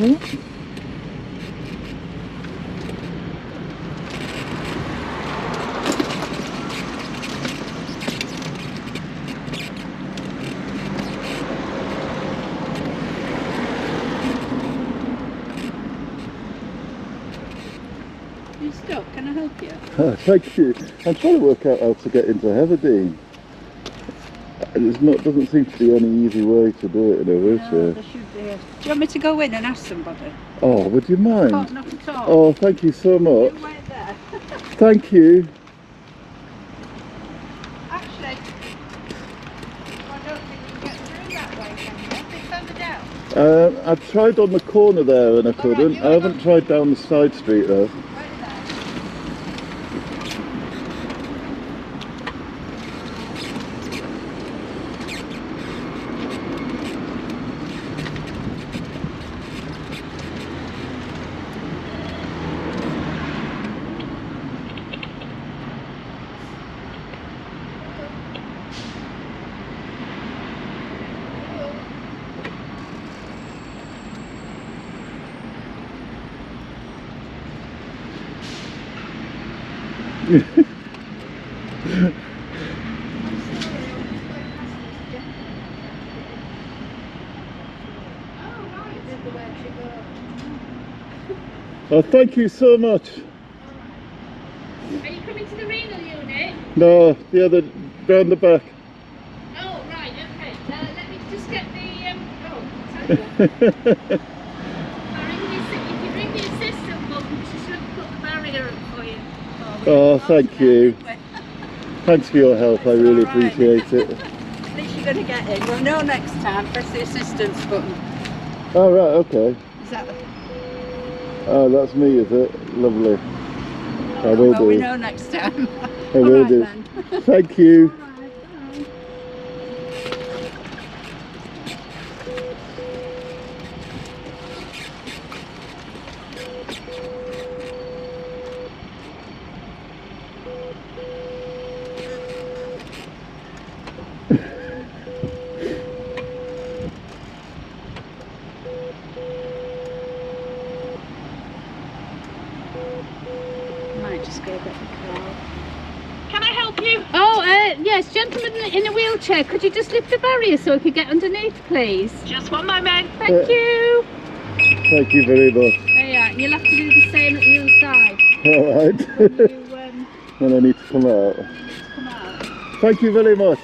You stuck? Can I help you? Ah, Thank you. I'm trying to work out how to get into Heatherdean. There's not doesn't seem to be any easy way to do it in a No, wheelchair. there should be. Do you want me to go in and ask somebody? Oh, would you Oh, mind? not at all. Oh, thank you so much. You wait there. Thank you. Actually, I don't think you can get through that way, can you? A bit further down. Uh, I've tried on the corner there and I couldn't. you I haven't went tried down the side street though. Right there. Oh, thank you so much. Are you coming to the renal unit? No, the other round the back. Oh, right, okay. Uh, let me just get the. Um, oh, sorry. I'll ring the assi- if you ring the assistant button, she should put the barrier up for you. Oh, thank you. Thanks for your help. I really appreciate it. At least you're going to get in. We'll know next time. Press the assistance button. Oh, right, okay. Is that the... Oh, that's me, is it? Lovely. I will well, we know next time. I will right do. then. Thank you. Might just go get the car. Can I help you? Oh, uh, yes, gentleman in a wheelchair. Could you just lift the barrier so I could get underneath, please? Just one moment. Thank Uh, you. Thank you very much. There you are. You'll have to do the same at the other side. All right. You um, when I need to come out. come out. Thank you very much.